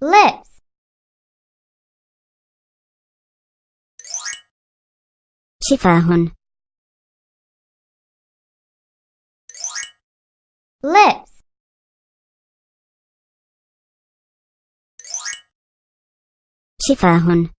lips. Tifahun lips. Tifahun